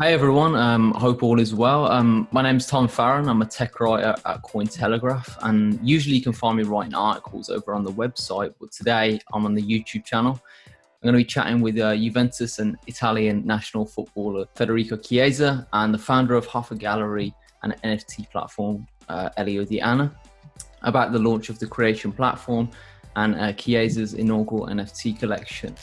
Hey everyone, um, hope all is well. Um, my name's Tom Farron. I'm a tech writer at Cointelegraph, and usually you can find me writing articles over on the website. But today I'm on the YouTube channel. I'm going to be chatting with uh, Juventus and Italian national footballer Federico Chiesa and the founder of HOFA Gallery and NFT platform uh, Elio D'Anna about the launch of the Creation platform and uh, Chiesa's inaugural NFT collection.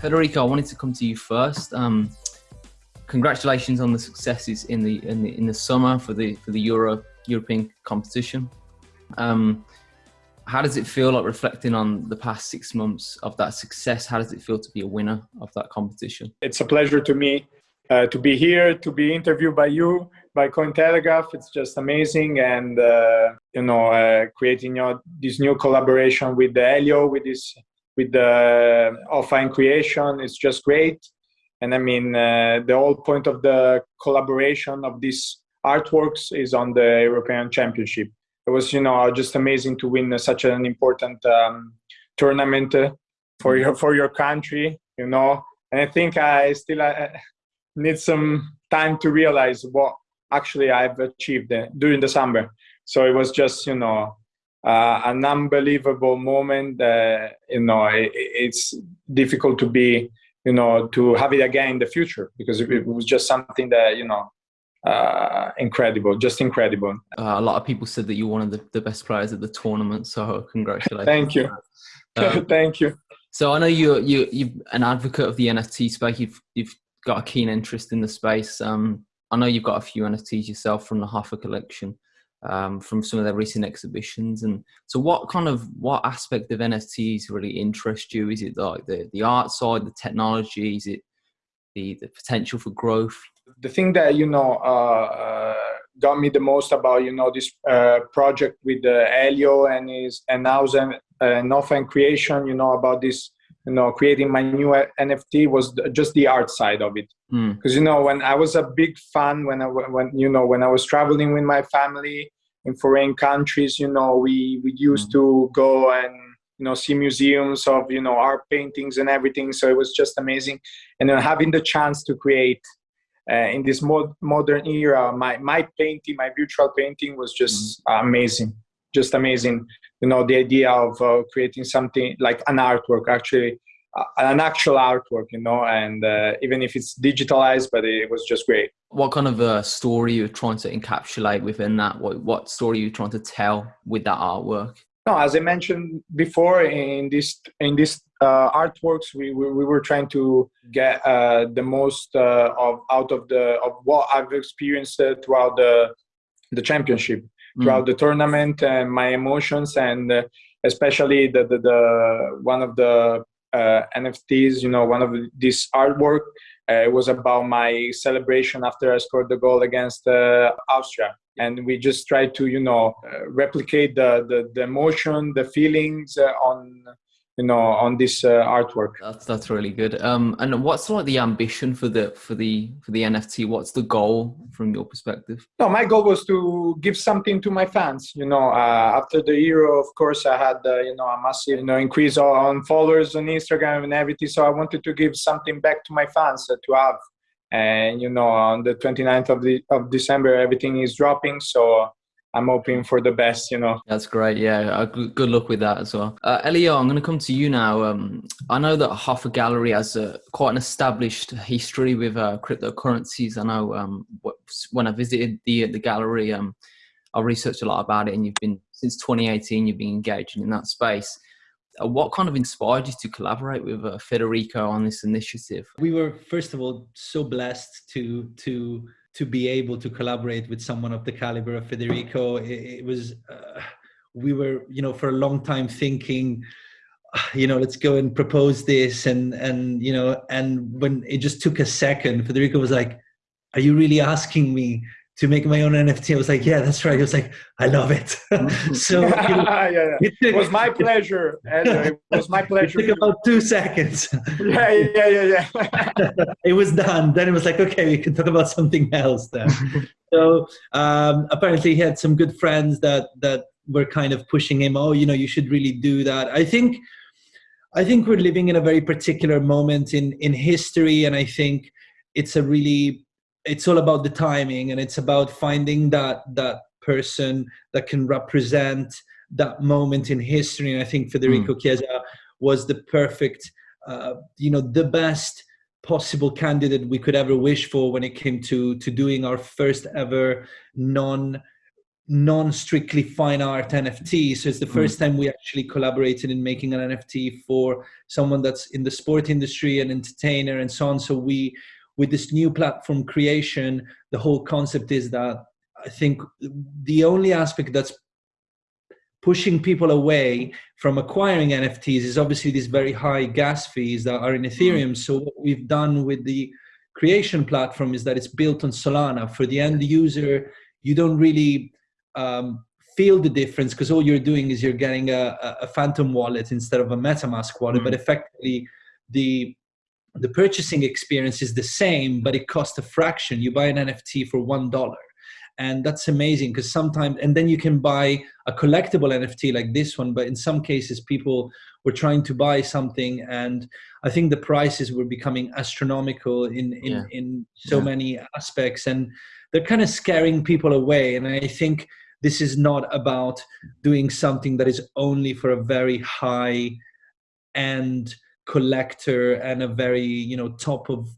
Federico, I wanted to come to you first. Um, congratulations on the successes in the in the in the summer for the for the Euro European competition. Um, how does it feel like reflecting on the past six months of that success? How does it feel to be a winner of that competition? It's a pleasure to me uh, to be here, to be interviewed by you, by Cointelegraph. It's just amazing, and uh, you know, uh, creating your, this new collaboration with the Elio, with this with the offline creation is just great. And I mean, uh, the whole point of the collaboration of these artworks is on the European Championship. It was, you know, just amazing to win such an important um, tournament uh, for your for your country, you know. And I think I still uh, need some time to realize what actually I've achieved uh, during the summer. So it was just, you know, uh, an unbelievable moment. Uh, you know, it, it's difficult to be, you know, to have it again in the future because it, it was just something that, you know, uh, incredible, just incredible. Uh, a lot of people said that you're one of the, the best players at the tournament, so congratulations. Thank you. Uh, Thank you. So I know you're you you're an advocate of the NFT space. You've you've got a keen interest in the space. Um, I know you've got a few NFTs yourself from the HOFA collection um, from some of their recent exhibitions. And so, what kind of what aspect of NFTs really interest you? Is it like the the art side, the technology? Is it the the potential for growth? The thing that you know uh, uh, got me the most about you know this uh, project with uh, Elio and his and now uh, Northern Creation, you know about this you know creating my new nft was just the art side of it because mm. you know when i was a big fan when i when you know when i was traveling with my family in foreign countries you know we we used mm. to go and you know see museums of you know art paintings and everything so it was just amazing and then having the chance to create uh, in this mod- modern era my my painting my virtual painting was just mm. amazing just amazing you know the idea of uh, creating something like an artwork actually uh, an actual artwork you know and uh, even if it's digitalized but it was just great. What kind of a story you're trying to encapsulate within that? What, what story you're trying to tell with that artwork? No as i mentioned before in this in this uh, artworks we, we, we, were trying to get uh, the most uh, of out of the of what i've experienced throughout the the championship throughout mm. the tournament and my emotions and uh, especially the, the, the one of the uh, NFTs, you know, one of this artwork. Uh, it was about my celebration after I scored the goal against uh, Austria, and we just tried to, you know, uh, replicate the, the, the emotion, the feelings uh, on you know on this uh, artwork. That's that's really good. Um and what's like the ambition for the for the for the nft what's the goal from your perspective? No my goal was to give something to my fans you know uh, after the euro of course i had uh, you know a massive you know increase on followers on instagram and everything so i wanted to give something back to my fans uh, to have. And you know on the 29th of the of december everything is dropping so I'm hoping for the best, you know. That's great. Yeah, uh, good luck with that as well. Uh, Elio, I'm going to come to you now. Um, I know that HOFA Gallery has a, quite an established history with uh, cryptocurrencies. I know um, when I visited the the gallery, um, I researched a lot about it, and you've been since 2018. You've been engaging in that space. Uh, what kind of inspired you to collaborate with uh, Federico on this initiative? We were first of all so blessed to to to be able to collaborate with someone of the caliber of Federico, it, it was, uh, we were, you know, for a long time thinking, you know, let's go and propose this. And, and, you know, and when it just took a second, Federico was like, are you really asking me to make my own NFT. I was like, yeah, that's right. He was like, I love it. so you know, yeah, yeah. It, took, it, was my pleasure. and It was my pleasure. It took about two seconds. yeah, yeah, yeah, yeah. it was done. Then it was like, okay, we can talk about something else then. so um, apparently he had some good friends that that were kind of pushing him. Oh, you know, you should really do that. I think I think we're living in a very particular moment in in history, and I think it's a really it's all about the timing, and it's about finding that that person that can represent that moment in history. And I think Federico mm. Chiesa was the perfect, uh, you know, the best possible candidate we could ever wish for when it came to to doing our first ever non non strictly fine art NFT. So it's the first mm. time we actually collaborated in making an NFT for someone that's in the sport industry, an entertainer, and so on. So we, with this new platform creation, the whole concept is that I think the only aspect that's pushing people away from acquiring NFTs is obviously these very high gas fees that are in mm. Ethereum. So what we've done with the creation platform is that it's built on Solana. For the end user, you don't really um, feel the difference because all you're doing is you're getting a, a phantom wallet instead of a metamask wallet mm. but effectively the the purchasing experience is the same but it costs a fraction you buy an nft for one dollar and that's amazing because sometimes and then you can buy a collectible nft like this one but in some cases people were trying to buy something and i think the prices were becoming astronomical in in, yeah. in so yeah. many aspects and they're kind of scaring people away and i think this is not about doing something that is only for a very high end collector and a very you know top of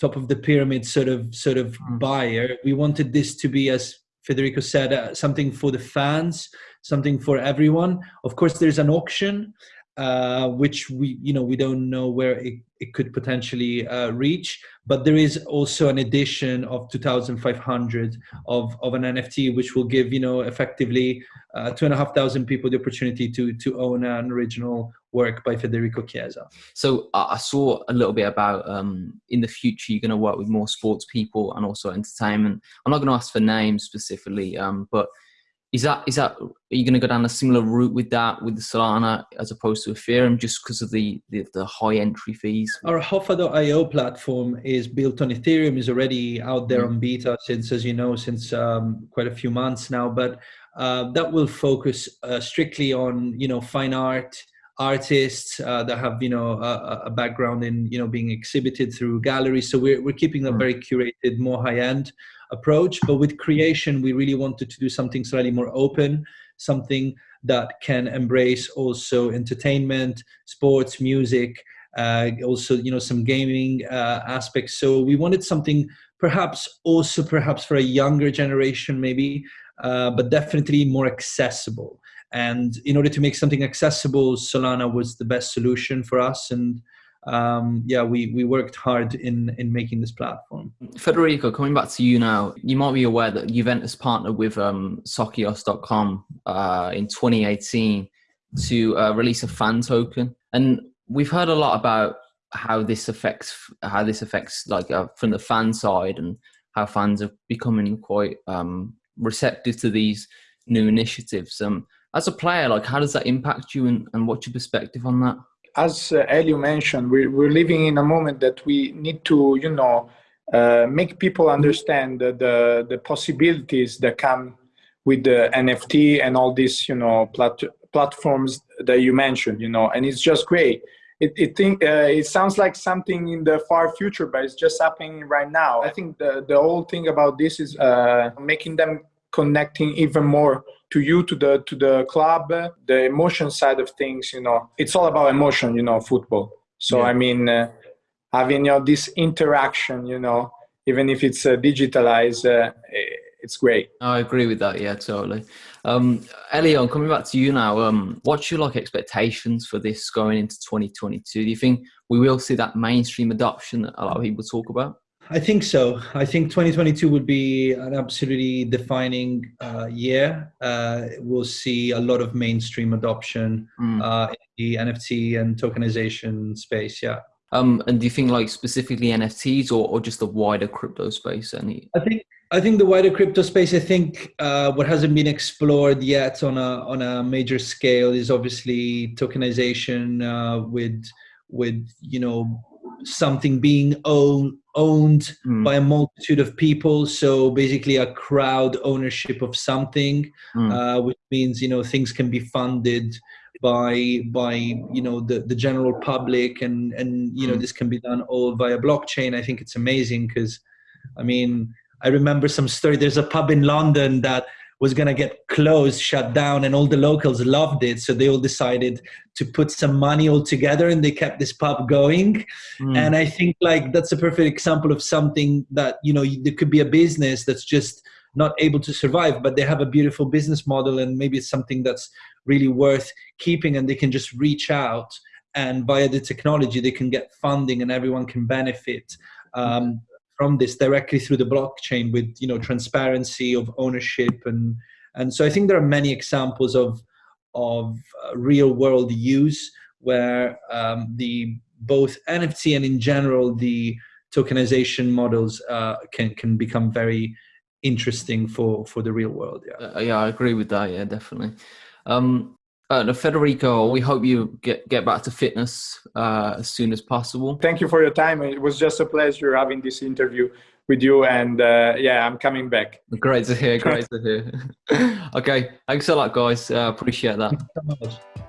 top of the pyramid sort of sort of mm. buyer we wanted this to be as federico said uh, something for the fans something for everyone of course there's an auction uh, which we you know we don't know where it, it could potentially uh, reach. But there is also an edition of 2500 of, of an nft which will give you know effectively uh, two and a half thousand people the opportunity to to own an original work by federico chiesa. So i saw a little bit about um, in the future you're going to work with more sports people and also entertainment. I'm not going to ask for names specifically um, but is that is that are you going to go down a similar route with that with the Solana as opposed to Ethereum just because of the, the, the high entry fees? Our HOFA.io platform is built on Ethereum, is already out there mm. on beta since, as you know, since um, quite a few months now. But uh, that will focus uh, strictly on you know fine art artists uh, that have you know a, a, background in you know being exhibited through galleries. So we're we're keeping a mm. very curated, more high end approach. But with creation, we really wanted to do something slightly more open, something that can embrace also entertainment, sports, music, uh, also you know some gaming uh, aspects. So we wanted something perhaps also perhaps for a younger generation maybe, uh, but definitely more accessible. And in order to make something accessible, Solana was the best solution for us and um, yeah, we, we worked hard in, in making this platform. Federico, coming back to you now, you might be aware that Juventus partnered with um, uh, in 2018 to uh, release a fan token. And we've heard a lot about how this affects how this affects like uh, from the fan side and how fans are becoming quite um, receptive to these new initiatives. Um, as a player, like how does that impact you and, and what's your perspective on that? as uh, Elio mentioned, we're, we're living in a moment that we need to, you know, uh, make people understand the, the, the possibilities that come with the NFT and all these, you know, plat- platforms that you mentioned, you know, and it's just great. It, it, think, uh, it sounds like something in the far future, but it's just happening right now. I think the, the whole thing about this is uh, making them connecting even more to you to the to the club the emotion side of things you know. It's all about emotion you know football. So yeah. i mean uh, having you know this interaction you know even if it's uh, digitalized uh, it's great. I agree with that yeah totally. Um Elion, coming back to you now um what's your like expectations for this going into 2022 do you think we will see that mainstream adoption that a lot of people talk about I think so. I think 2022 would be an absolutely defining uh, year. Uh, we'll see a lot of mainstream adoption mm. uh, in the NFT and tokenization space. Yeah. Um, and do you think like specifically NFTs or, or just the wider crypto space? Any? I think I think the wider crypto space. I think uh, what hasn't been explored yet on a on a major scale is obviously tokenization uh, with with you know something being owned owned mm. by a multitude of people so basically a crowd ownership of something mm. uh, which means you know things can be funded by by you know the the general public and and you know mm. this can be done all via blockchain i think it's amazing because i mean i remember some story there's a pub in london that was going to get closed shut down and all the locals loved it. So they all decided to put some money all together and they kept this pub going. Mm. and i think like that's a perfect example of something that you know there could be a business that's just not able to survive but they have a beautiful business model and maybe it's something that's really worth keeping and they can just reach out and via the technology they can get funding and everyone can benefit. Um, from this directly through the blockchain with you know transparency of ownership. And and so i think there are many examples of of uh, real world use where um, the both nft and in general the tokenization models uh, can can become very interesting for for the real world yeah. Uh, yeah i agree with that yeah definitely. Um uh, Federico, we hope you get, get back to fitness uh, as soon as possible. Thank you for your time. It was just a pleasure having this interview with you. And uh, yeah, I'm coming back. Great to hear. Great to hear. okay. Thanks a lot, guys. Uh, appreciate that.